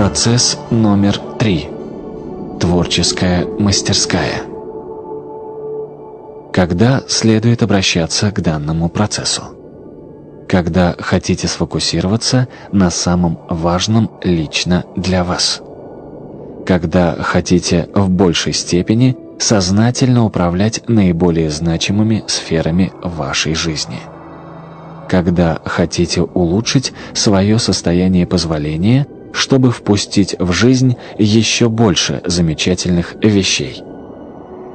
Процесс номер три. Творческая мастерская. Когда следует обращаться к данному процессу? Когда хотите сфокусироваться на самом важном лично для вас. Когда хотите в большей степени сознательно управлять наиболее значимыми сферами вашей жизни. Когда хотите улучшить свое состояние позволения, чтобы впустить в жизнь еще больше замечательных вещей.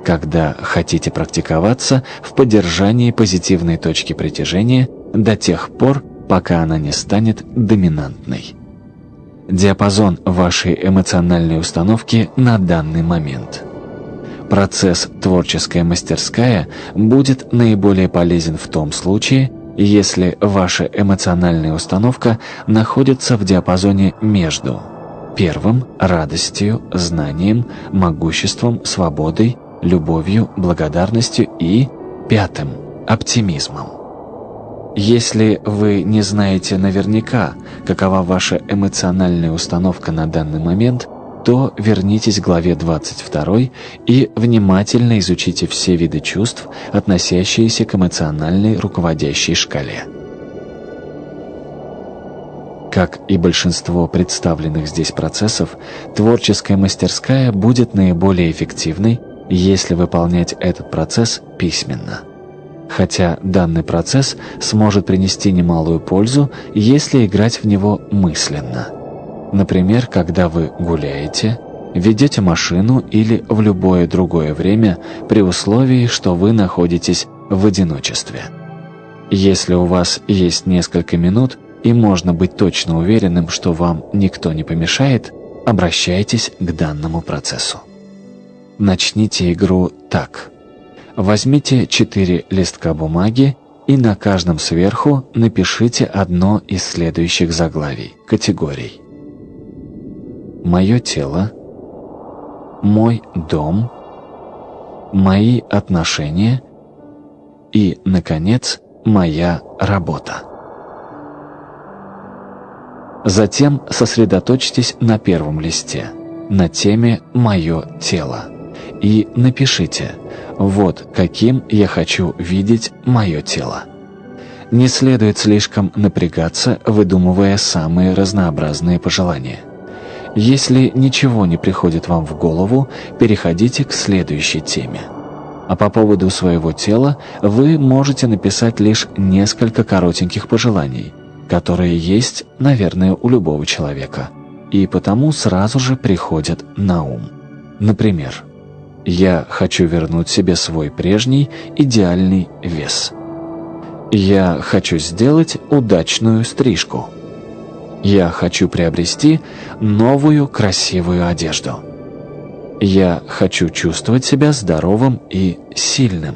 Когда хотите практиковаться в поддержании позитивной точки притяжения до тех пор, пока она не станет доминантной. Диапазон вашей эмоциональной установки на данный момент – Процесс «Творческая мастерская» будет наиболее полезен в том случае, если ваша эмоциональная установка находится в диапазоне между первым – радостью, знанием, могуществом, свободой, любовью, благодарностью и пятым – оптимизмом. Если вы не знаете наверняка, какова ваша эмоциональная установка на данный момент – то вернитесь к главе 22 и внимательно изучите все виды чувств, относящиеся к эмоциональной руководящей шкале. Как и большинство представленных здесь процессов, творческая мастерская будет наиболее эффективной, если выполнять этот процесс письменно. Хотя данный процесс сможет принести немалую пользу, если играть в него мысленно – Например, когда вы гуляете, ведете машину или в любое другое время при условии, что вы находитесь в одиночестве. Если у вас есть несколько минут и можно быть точно уверенным, что вам никто не помешает, обращайтесь к данному процессу. Начните игру так. Возьмите четыре листка бумаги и на каждом сверху напишите одно из следующих заглавий, категорий мое тело, мой дом, мои отношения и, наконец, моя работа. Затем сосредоточьтесь на первом листе, на теме «Мое тело» и напишите «Вот каким я хочу видеть мое тело». Не следует слишком напрягаться, выдумывая самые разнообразные пожелания – если ничего не приходит вам в голову, переходите к следующей теме. А по поводу своего тела вы можете написать лишь несколько коротеньких пожеланий, которые есть, наверное, у любого человека, и потому сразу же приходят на ум. Например, «Я хочу вернуть себе свой прежний идеальный вес». «Я хочу сделать удачную стрижку». Я хочу приобрести новую красивую одежду. Я хочу чувствовать себя здоровым и сильным.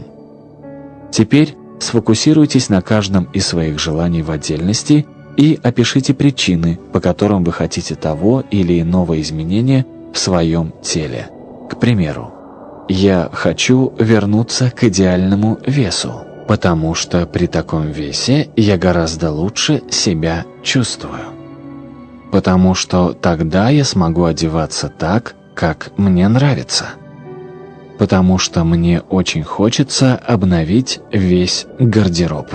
Теперь сфокусируйтесь на каждом из своих желаний в отдельности и опишите причины, по которым вы хотите того или иного изменения в своем теле. К примеру, я хочу вернуться к идеальному весу, потому что при таком весе я гораздо лучше себя чувствую потому что тогда я смогу одеваться так, как мне нравится. Потому что мне очень хочется обновить весь гардероб.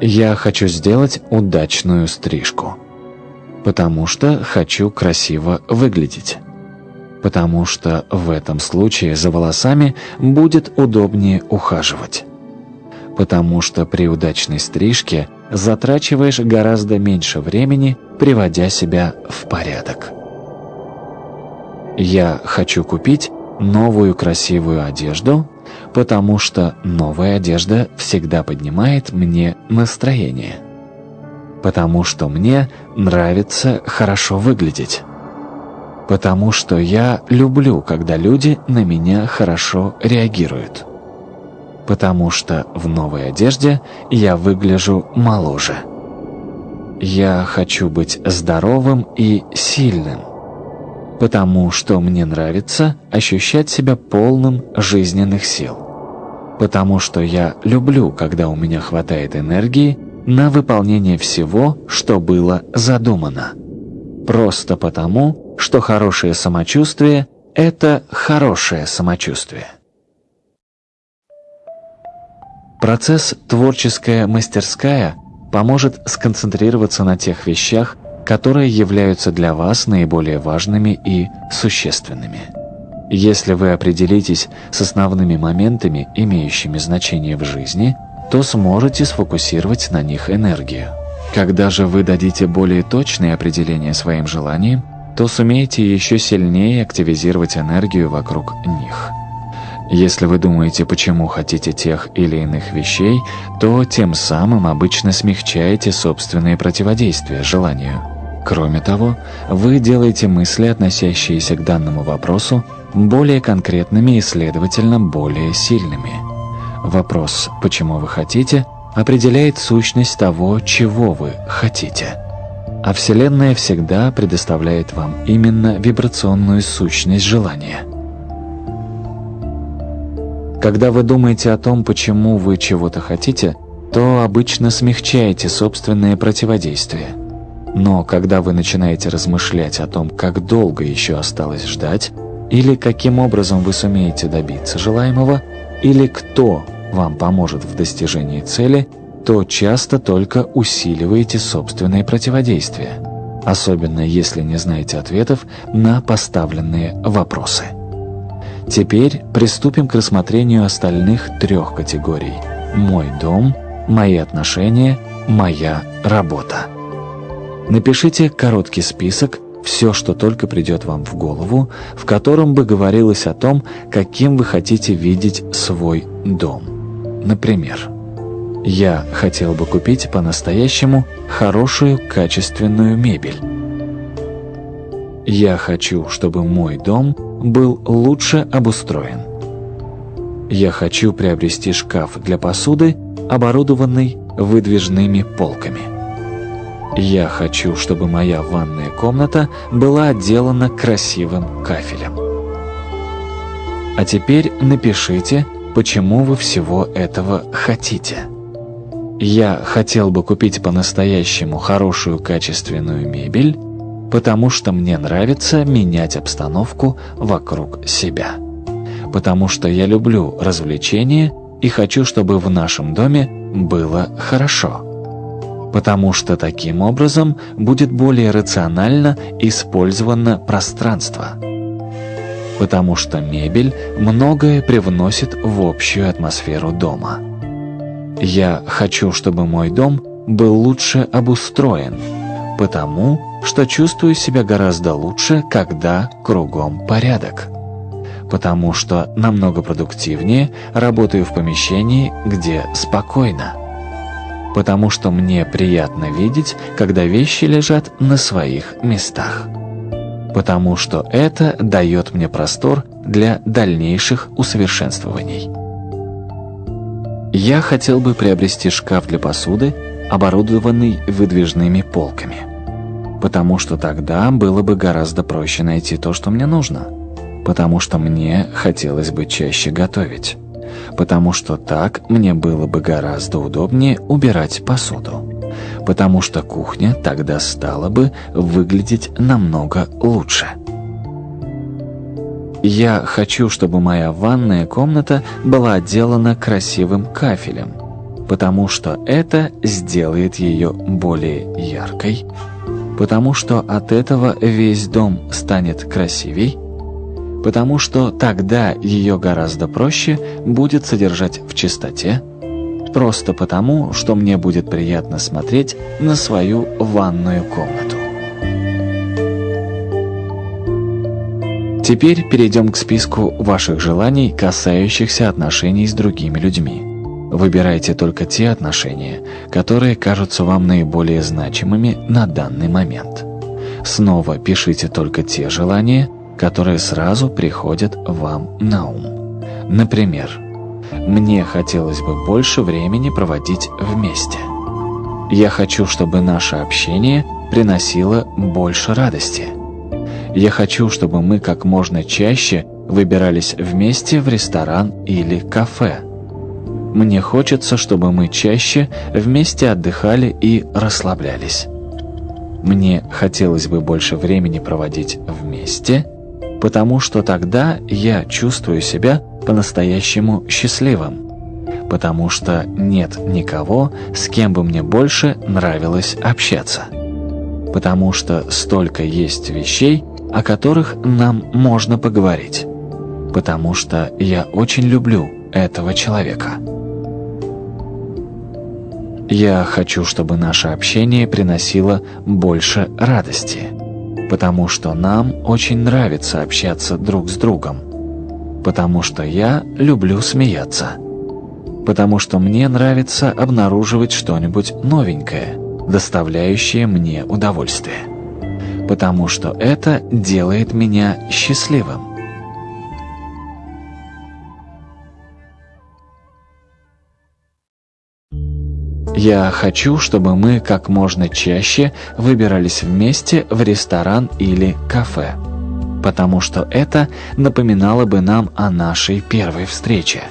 Я хочу сделать удачную стрижку. Потому что хочу красиво выглядеть. Потому что в этом случае за волосами будет удобнее ухаживать. Потому что при удачной стрижке затрачиваешь гораздо меньше времени, приводя себя в порядок. Я хочу купить новую красивую одежду, потому что новая одежда всегда поднимает мне настроение. Потому что мне нравится хорошо выглядеть. Потому что я люблю, когда люди на меня хорошо реагируют потому что в новой одежде я выгляжу моложе. Я хочу быть здоровым и сильным, потому что мне нравится ощущать себя полным жизненных сил, потому что я люблю, когда у меня хватает энергии на выполнение всего, что было задумано, Просто потому, что хорошее самочувствие – это хорошее самочувствие. Процесс «Творческая мастерская» поможет сконцентрироваться на тех вещах, которые являются для вас наиболее важными и существенными. Если вы определитесь с основными моментами, имеющими значение в жизни, то сможете сфокусировать на них энергию. Когда же вы дадите более точные определения своим желаниям, то сумеете еще сильнее активизировать энергию вокруг них. Если вы думаете, почему хотите тех или иных вещей, то тем самым обычно смягчаете собственные противодействия желанию. Кроме того, вы делаете мысли, относящиеся к данному вопросу, более конкретными и, следовательно, более сильными. Вопрос «почему вы хотите?» определяет сущность того, чего вы хотите. А Вселенная всегда предоставляет вам именно вибрационную сущность желания. Когда вы думаете о том, почему вы чего-то хотите, то обычно смягчаете собственное противодействие – но когда вы начинаете размышлять о том, как долго еще осталось ждать, или каким образом вы сумеете добиться желаемого, или кто вам поможет в достижении цели, то часто только усиливаете собственное противодействие, особенно если не знаете ответов на поставленные вопросы. Теперь приступим к рассмотрению остальных трех категорий «Мой дом», «Мои отношения», «Моя работа». Напишите короткий список, все, что только придет вам в голову, в котором бы говорилось о том, каким вы хотите видеть свой дом. Например, «Я хотел бы купить по-настоящему хорошую качественную мебель». «Я хочу, чтобы мой дом был лучше обустроен». «Я хочу приобрести шкаф для посуды, оборудованный выдвижными полками». Я хочу, чтобы моя ванная комната была отделана красивым кафелем. А теперь напишите, почему вы всего этого хотите. Я хотел бы купить по-настоящему хорошую качественную мебель, потому что мне нравится менять обстановку вокруг себя. Потому что я люблю развлечения и хочу, чтобы в нашем доме было хорошо потому что таким образом будет более рационально использовано пространство. Потому что мебель многое привносит в общую атмосферу дома. Я хочу, чтобы мой дом был лучше обустроен, потому что чувствую себя гораздо лучше, когда кругом порядок. Потому что намного продуктивнее работаю в помещении, где спокойно потому что мне приятно видеть, когда вещи лежат на своих местах. Потому что это дает мне простор для дальнейших усовершенствований. Я хотел бы приобрести шкаф для посуды, оборудованный выдвижными полками. Потому что тогда было бы гораздо проще найти то, что мне нужно. Потому что мне хотелось бы чаще готовить потому что так мне было бы гораздо удобнее убирать посуду. Потому что кухня тогда стала бы выглядеть намного лучше. Я хочу, чтобы моя ванная комната была отделана красивым кафелем, потому что это сделает ее более яркой, потому что от этого весь дом станет красивей, потому что тогда ее гораздо проще будет содержать в чистоте, просто потому, что мне будет приятно смотреть на свою ванную комнату. Теперь перейдем к списку ваших желаний, касающихся отношений с другими людьми. Выбирайте только те отношения, которые кажутся вам наиболее значимыми на данный момент. Снова пишите только те желания, которые сразу приходят вам на ум. Например, «Мне хотелось бы больше времени проводить вместе». «Я хочу, чтобы наше общение приносило больше радости». «Я хочу, чтобы мы как можно чаще выбирались вместе в ресторан или кафе». «Мне хочется, чтобы мы чаще вместе отдыхали и расслаблялись». мне хотелось бы больше времени проводить вместе, потому что тогда я чувствую себя по-настоящему счастливым, потому что нет никого, с кем бы мне больше нравилось общаться, потому что столько есть вещей, о которых нам можно поговорить, потому что я очень люблю этого человека. Я хочу, чтобы наше общение приносило больше радости, потому что нам очень нравится общаться друг с другом, потому что я люблю смеяться, потому что мне нравится обнаруживать что-нибудь новенькое, доставляющее мне удовольствие, потому что это делает меня счастливым. Я хочу, чтобы мы как можно чаще выбирались вместе в ресторан или кафе, потому что это напоминало бы нам о нашей первой встрече.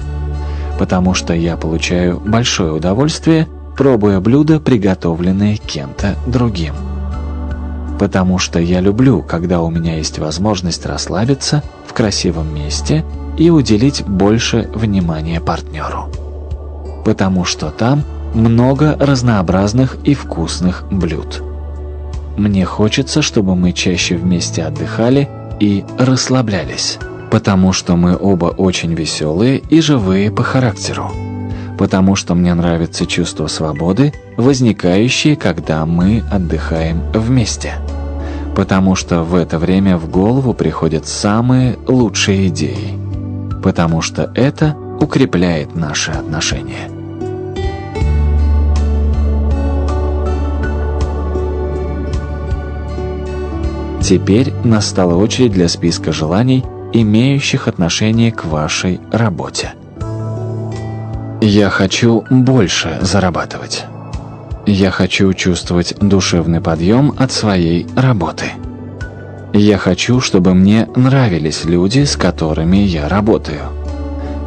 Потому что я получаю большое удовольствие, пробуя блюда, приготовленные кем-то другим. Потому что я люблю, когда у меня есть возможность расслабиться в красивом месте и уделить больше внимания партнеру. Потому что там – много разнообразных и вкусных блюд. Мне хочется, чтобы мы чаще вместе отдыхали и расслаблялись, потому что мы оба очень веселые и живые по характеру, потому что мне нравится чувство свободы, возникающее, когда мы отдыхаем вместе, потому что в это время в голову приходят самые лучшие идеи, потому что это укрепляет наши отношения. Теперь настала очередь для списка желаний, имеющих отношение к вашей работе. Я хочу больше зарабатывать. Я хочу чувствовать душевный подъем от своей работы. Я хочу, чтобы мне нравились люди, с которыми я работаю.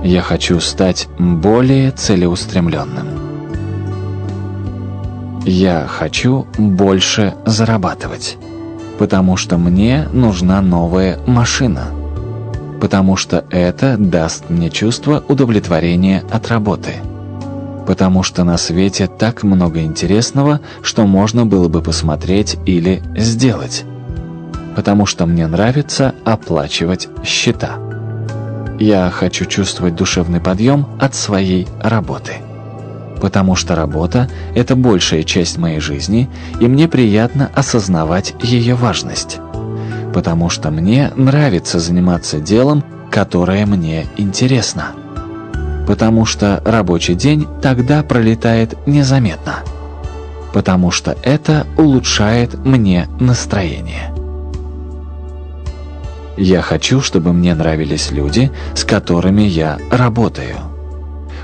Я хочу стать более целеустремленным. Я хочу больше зарабатывать потому что мне нужна новая машина. Потому что это даст мне чувство удовлетворения от работы. Потому что на свете так много интересного, что можно было бы посмотреть или сделать. Потому что мне нравится оплачивать счета. Я хочу чувствовать душевный подъем от своей работы потому что работа – это большая часть моей жизни, и мне приятно осознавать ее важность. Потому что мне нравится заниматься делом, которое мне интересно. Потому что рабочий день тогда пролетает незаметно. Потому что это улучшает мне настроение. Я хочу, чтобы мне нравились люди, с которыми я работаю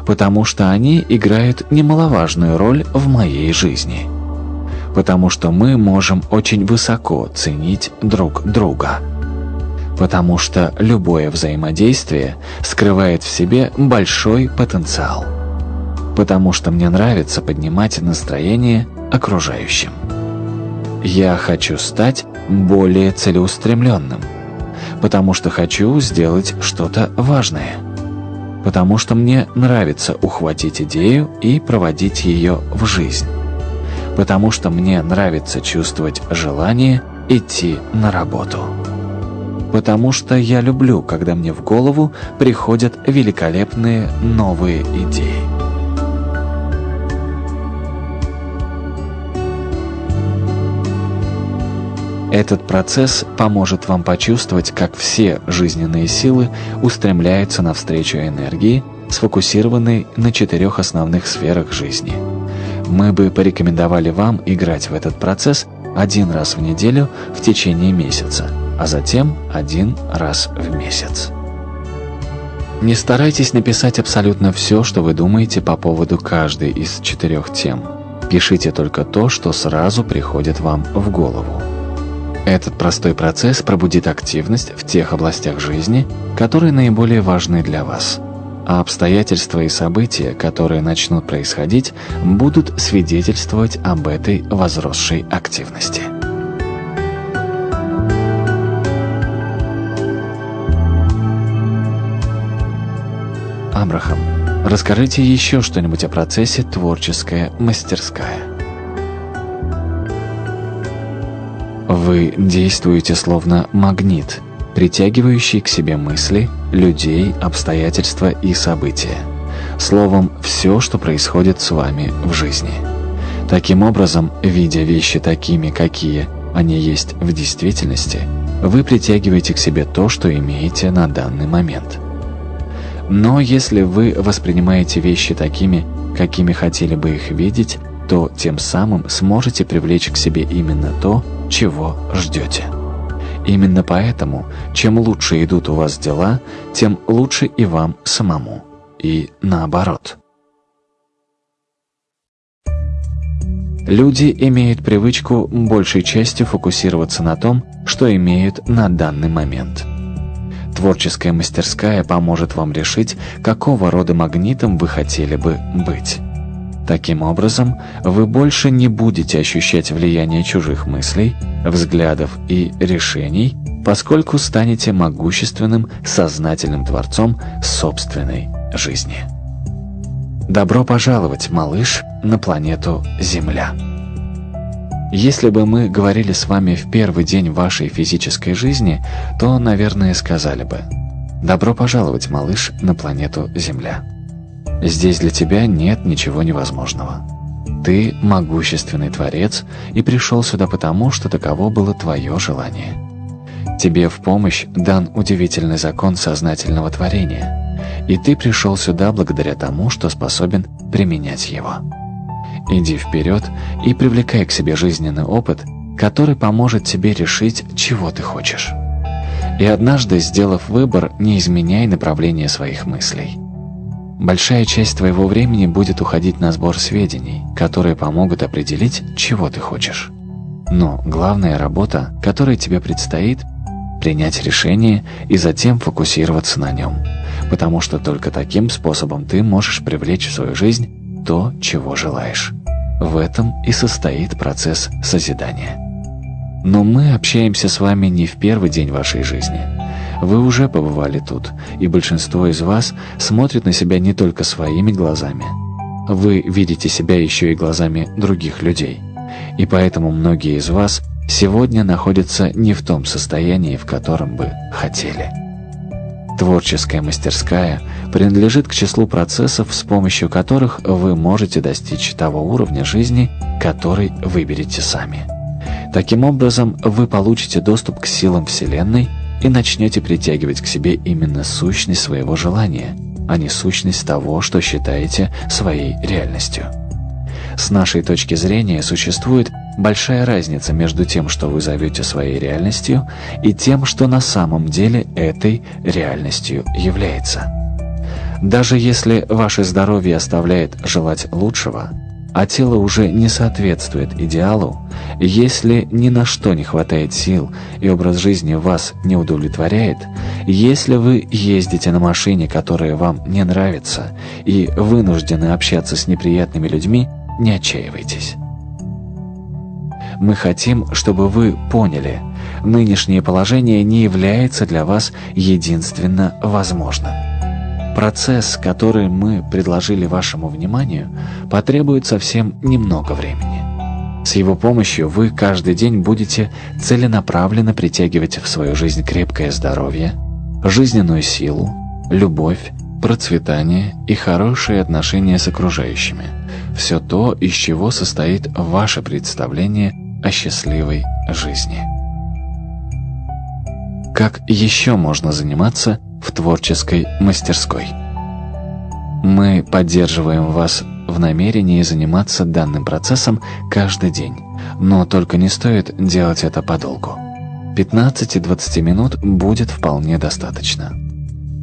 потому что они играют немаловажную роль в моей жизни. Потому что мы можем очень высоко ценить друг друга. Потому что любое взаимодействие скрывает в себе большой потенциал. Потому что мне нравится поднимать настроение окружающим. Я хочу стать более целеустремленным, потому что хочу сделать что-то важное – потому что мне нравится ухватить идею и проводить ее в жизнь, потому что мне нравится чувствовать желание идти на работу, потому что я люблю, когда мне в голову приходят великолепные новые идеи. Этот процесс поможет вам почувствовать, как все жизненные силы устремляются навстречу энергии, сфокусированной на четырех основных сферах жизни. Мы бы порекомендовали вам играть в этот процесс один раз в неделю в течение месяца, а затем один раз в месяц. Не старайтесь написать абсолютно все, что вы думаете по поводу каждой из четырех тем. Пишите только то, что сразу приходит вам в голову. Этот простой процесс пробудит активность в тех областях жизни, которые наиболее важны для вас. А обстоятельства и события, которые начнут происходить, будут свидетельствовать об этой возросшей активности. Абрахам, расскажите еще что-нибудь о процессе «Творческая мастерская». Вы действуете словно магнит, притягивающий к себе мысли, людей, обстоятельства и события. Словом, все, что происходит с вами в жизни. Таким образом, видя вещи такими, какие они есть в действительности, вы притягиваете к себе то, что имеете на данный момент. Но если вы воспринимаете вещи такими, какими хотели бы их видеть, то тем самым сможете привлечь к себе именно то, чего ждете. Именно поэтому, чем лучше идут у вас дела, тем лучше и вам самому. И наоборот. Люди имеют привычку большей частью фокусироваться на том, что имеют на данный момент. Творческая мастерская поможет вам решить, какого рода магнитом вы хотели бы быть. Таким образом, вы больше не будете ощущать влияние чужих мыслей, взглядов и решений, поскольку станете могущественным, сознательным творцом собственной жизни. Добро пожаловать, малыш, на планету Земля. Если бы мы говорили с вами в первый день вашей физической жизни, то, наверное, сказали бы «Добро пожаловать, малыш, на планету Земля». Здесь для тебя нет ничего невозможного. Ты могущественный творец и пришел сюда потому, что таково было твое желание. Тебе в помощь дан удивительный закон сознательного творения, и ты пришел сюда благодаря тому, что способен применять его. Иди вперед и привлекай к себе жизненный опыт, который поможет тебе решить, чего ты хочешь. И однажды, сделав выбор, не изменяй направление своих мыслей. Большая часть твоего времени будет уходить на сбор сведений, которые помогут определить, чего ты хочешь. Но главная работа, которая тебе предстоит, принять решение и затем фокусироваться на нем, потому что только таким способом ты можешь привлечь в свою жизнь то, чего желаешь. В этом и состоит процесс созидания. Но мы общаемся с вами не в первый день вашей жизни. Вы уже побывали тут, и большинство из вас смотрит на себя не только своими глазами. Вы видите себя еще и глазами других людей. И поэтому многие из вас сегодня находятся не в том состоянии, в котором бы хотели. Творческая мастерская принадлежит к числу процессов, с помощью которых вы можете достичь того уровня жизни, который выберете сами. Таким образом, вы получите доступ к силам Вселенной и начнете притягивать к себе именно сущность своего желания, а не сущность того, что считаете своей реальностью. С нашей точки зрения существует большая разница между тем, что вы зовете своей реальностью, и тем, что на самом деле этой реальностью является. Даже если ваше здоровье оставляет желать лучшего, а тело уже не соответствует идеалу, если ни на что не хватает сил и образ жизни вас не удовлетворяет, если вы ездите на машине, которая вам не нравится, и вынуждены общаться с неприятными людьми, не отчаивайтесь. Мы хотим, чтобы вы поняли, нынешнее положение не является для вас единственно возможным. Процесс, который мы предложили вашему вниманию, потребует совсем немного времени. С его помощью вы каждый день будете целенаправленно притягивать в свою жизнь крепкое здоровье, жизненную силу, любовь, процветание и хорошие отношения с окружающими. Все то, из чего состоит ваше представление о счастливой жизни. Как еще можно заниматься в творческой мастерской? Мы поддерживаем вас в намерении заниматься данным процессом каждый день, но только не стоит делать это подолгу. 15-20 минут будет вполне достаточно.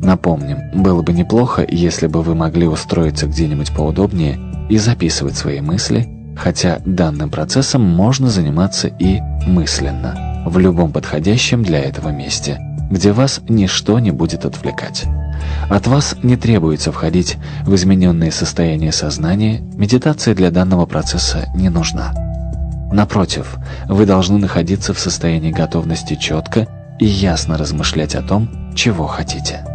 Напомним, было бы неплохо, если бы вы могли устроиться где-нибудь поудобнее и записывать свои мысли, хотя данным процессом можно заниматься и мысленно, в любом подходящем для этого месте, где вас ничто не будет отвлекать. От вас не требуется входить в измененное состояние сознания, медитация для данного процесса не нужна. Напротив, вы должны находиться в состоянии готовности четко и ясно размышлять о том, чего хотите.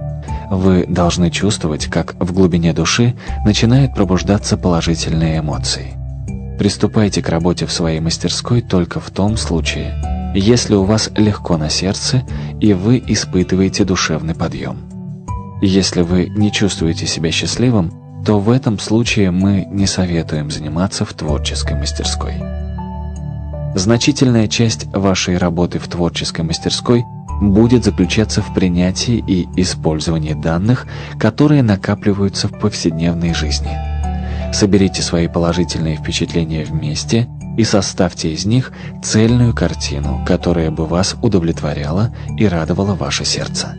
Вы должны чувствовать, как в глубине души начинают пробуждаться положительные эмоции. Приступайте к работе в своей мастерской только в том случае, если у вас легко на сердце и вы испытываете душевный подъем. Если вы не чувствуете себя счастливым, то в этом случае мы не советуем заниматься в творческой мастерской. Значительная часть вашей работы в творческой мастерской будет заключаться в принятии и использовании данных, которые накапливаются в повседневной жизни. Соберите свои положительные впечатления вместе и составьте из них цельную картину, которая бы вас удовлетворяла и радовала ваше сердце.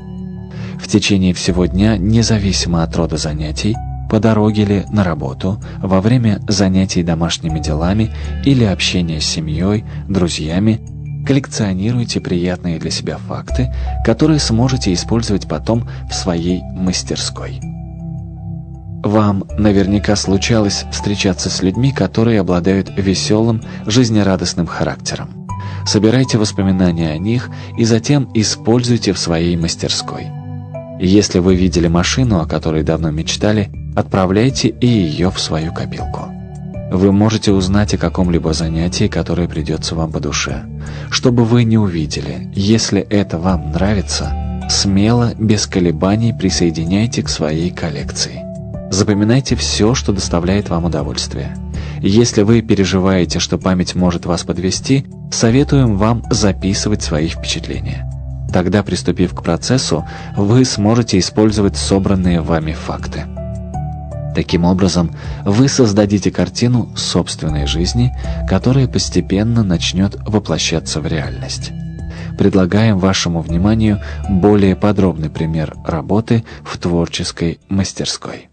В течение всего дня, независимо от рода занятий, по дороге ли на работу, во время занятий домашними делами или общения с семьей, друзьями, коллекционируйте приятные для себя факты, которые сможете использовать потом в своей мастерской. Вам наверняка случалось встречаться с людьми, которые обладают веселым, жизнерадостным характером. Собирайте воспоминания о них и затем используйте в своей мастерской. Если вы видели машину, о которой давно мечтали, отправляйте и ее в свою копилку. Вы можете узнать о каком-либо занятии, которое придется вам по душе. Что бы вы ни увидели, если это вам нравится, смело, без колебаний присоединяйте к своей коллекции. Запоминайте все, что доставляет вам удовольствие. Если вы переживаете, что память может вас подвести, советуем вам записывать свои впечатления. Тогда, приступив к процессу, вы сможете использовать собранные вами факты. Таким образом, вы создадите картину собственной жизни, которая постепенно начнет воплощаться в реальность. Предлагаем вашему вниманию более подробный пример работы в творческой мастерской.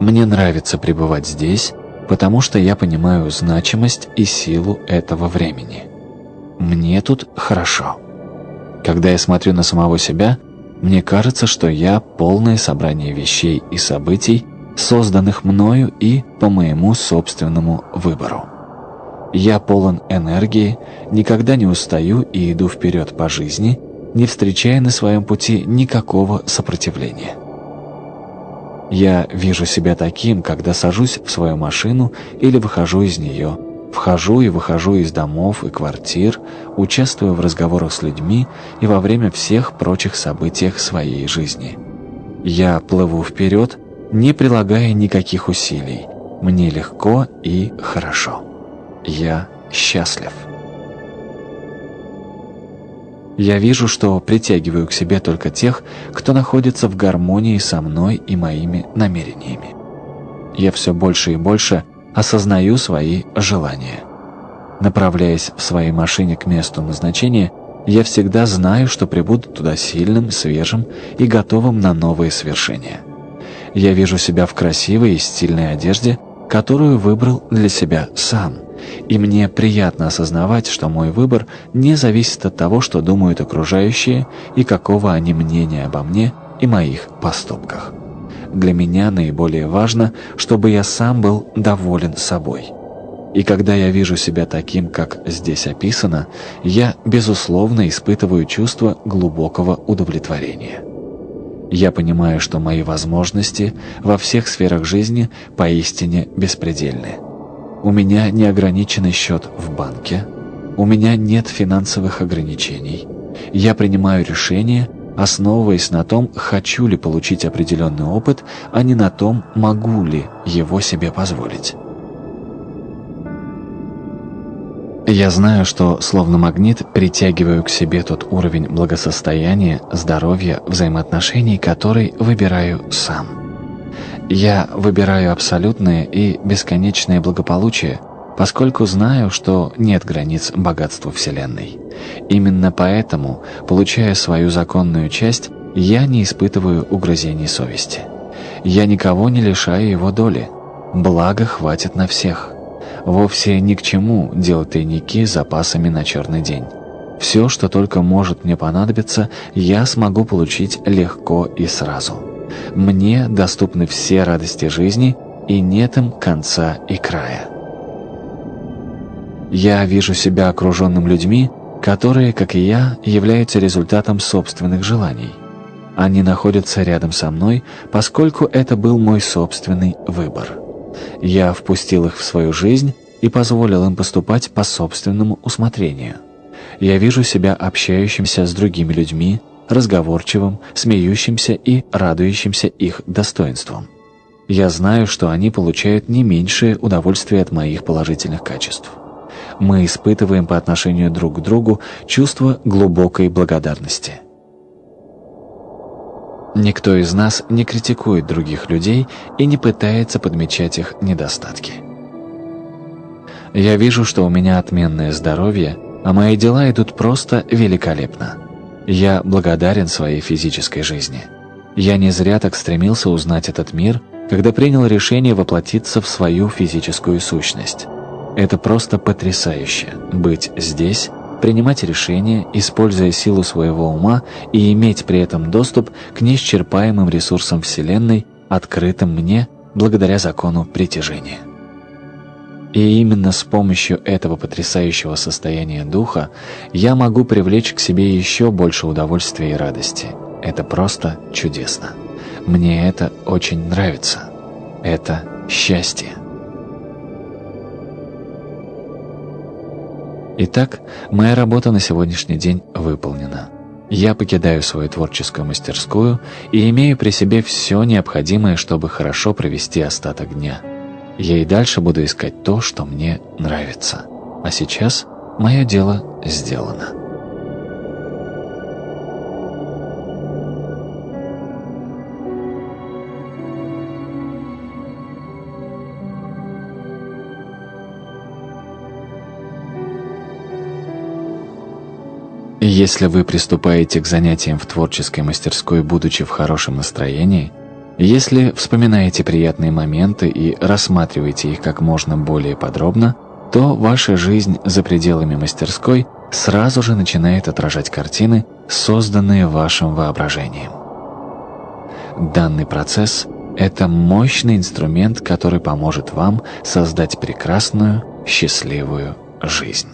Мне нравится пребывать здесь, потому что я понимаю значимость и силу этого времени. Мне тут хорошо. Когда я смотрю на самого себя, мне кажется, что я полное собрание вещей и событий, созданных мною и по моему собственному выбору. Я полон энергии, никогда не устаю и иду вперед по жизни, не встречая на своем пути никакого сопротивления. Я вижу себя таким, когда сажусь в свою машину или выхожу из нее, Вхожу и выхожу из домов и квартир, участвую в разговорах с людьми и во время всех прочих событиях своей жизни. Я плыву вперед, не прилагая никаких усилий. Мне легко и хорошо. Я счастлив. Я вижу, что притягиваю к себе только тех, кто находится в гармонии со мной и моими намерениями. Я все больше и больше – осознаю свои желания. Направляясь в своей машине к месту назначения, я всегда знаю, что прибуду туда сильным, свежим и готовым на новые свершения. Я вижу себя в красивой и стильной одежде, которую выбрал для себя сам, и мне приятно осознавать, что мой выбор не зависит от того, что думают окружающие и какого они мнения обо мне и моих поступках. Для меня наиболее важно, чтобы я сам был доволен собой. И когда я вижу себя таким, как здесь описано, я, безусловно, испытываю чувство глубокого удовлетворения. Я понимаю, что мои возможности во всех сферах жизни поистине беспредельны. У меня неограниченный счет в банке, у меня нет финансовых ограничений. Я принимаю решения основываясь на том, хочу ли получить определенный опыт, а не на том, могу ли его себе позволить. Я знаю, что, словно магнит, притягиваю к себе тот уровень благосостояния, здоровья, взаимоотношений, который выбираю сам. Я выбираю абсолютное и бесконечное благополучие, поскольку знаю, что нет границ богатству Вселенной. Именно поэтому, получая свою законную часть, я не испытываю угрызений совести. Я никого не лишаю его доли. Благо хватит на всех. Вовсе ни к чему делать тайники с запасами на черный день. Все, что только может мне понадобиться, я смогу получить легко и сразу. Мне доступны все радости жизни, и нет им конца и края. Я вижу себя окруженным людьми, которые, как и я, являются результатом собственных желаний. Они находятся рядом со мной, поскольку это был мой собственный выбор. Я впустил их в свою жизнь и позволил им поступать по собственному усмотрению. Я вижу себя общающимся с другими людьми, разговорчивым, смеющимся и радующимся их достоинствам. Я знаю, что они получают не меньшее удовольствие от моих положительных качеств. Мы испытываем по отношению друг к другу чувство глубокой благодарности. Никто из нас не критикует других людей и не пытается подмечать их недостатки. Я вижу, что у меня отменное здоровье, а мои дела идут просто великолепно. Я благодарен своей физической жизни. Я не зря так стремился узнать этот мир, когда принял решение воплотиться в свою физическую сущность. Это просто потрясающе – быть здесь, принимать решения, используя силу своего ума и иметь при этом доступ к неисчерпаемым ресурсам Вселенной, открытым мне благодаря закону притяжения. И именно с помощью этого потрясающего состояния духа я могу привлечь к себе еще больше удовольствия и радости. Это просто чудесно. Мне это очень нравится. Это счастье. Итак, моя работа на сегодняшний день выполнена. Я покидаю свою творческую мастерскую и имею при себе все необходимое, чтобы хорошо провести остаток дня – я и дальше буду искать то, что мне нравится. А сейчас мое дело сделано. Если вы приступаете к занятиям в творческой мастерской, будучи в хорошем настроении – если вспоминаете приятные моменты и рассматриваете их как можно более подробно, то ваша жизнь за пределами мастерской сразу же начинает отражать картины, созданные вашим воображением. Данный процесс – это мощный инструмент, который поможет вам создать прекрасную, счастливую жизнь.